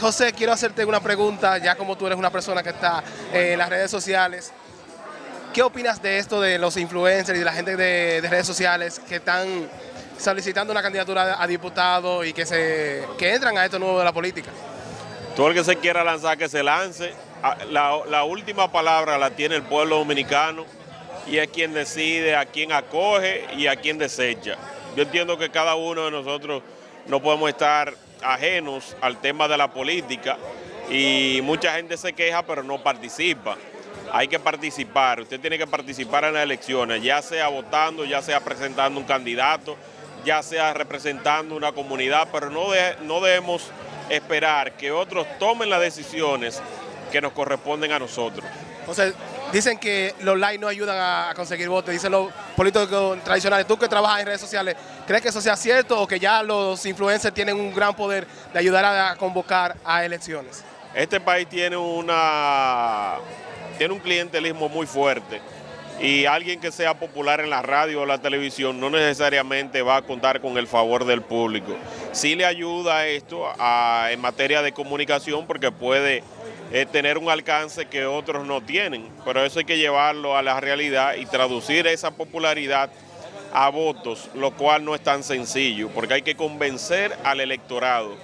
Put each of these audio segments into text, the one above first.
José, quiero hacerte una pregunta, ya como tú eres una persona que está eh, en las redes sociales. ¿Qué opinas de esto de los influencers y de la gente de, de redes sociales que están solicitando una candidatura a diputado y que se que entran a esto nuevo de la política? Todo el que se quiera lanzar, que se lance. Ah, La, la última palabra la tiene el pueblo dominicano y es quien decide a quién acoge y a quién desecha. Yo entiendo que cada uno de nosotros no podemos estar ajenos al tema de la política y mucha gente se queja pero no participa. Hay que participar, usted tiene que participar en las elecciones, ya sea votando, ya sea presentando un candidato, ya sea representando una comunidad, pero no, de- no debemos esperar que otros tomen las decisiones que nos corresponden a nosotros. José, dicen que los likes no ayudan a conseguir votos, dicen los políticos tradicionales. Tú que trabajas en redes sociales, ¿crees que eso sea cierto o que ya los influencers tienen un gran poder de ayudar a, convocar a elecciones? Este país tiene una tiene un clientelismo muy fuerte y alguien que sea popular en la radio o la televisión no necesariamente va a contar con el favor del público. Sí le ayuda esto en materia de comunicación porque puede tener un alcance que otros no tienen, pero eso hay que llevarlo a la realidad y traducir esa popularidad a votos, lo cual no es tan sencillo, porque hay que convencer al electorado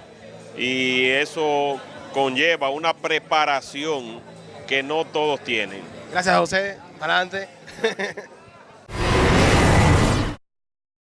y eso conlleva una preparación que no todos tienen. Gracias, José. Adelante.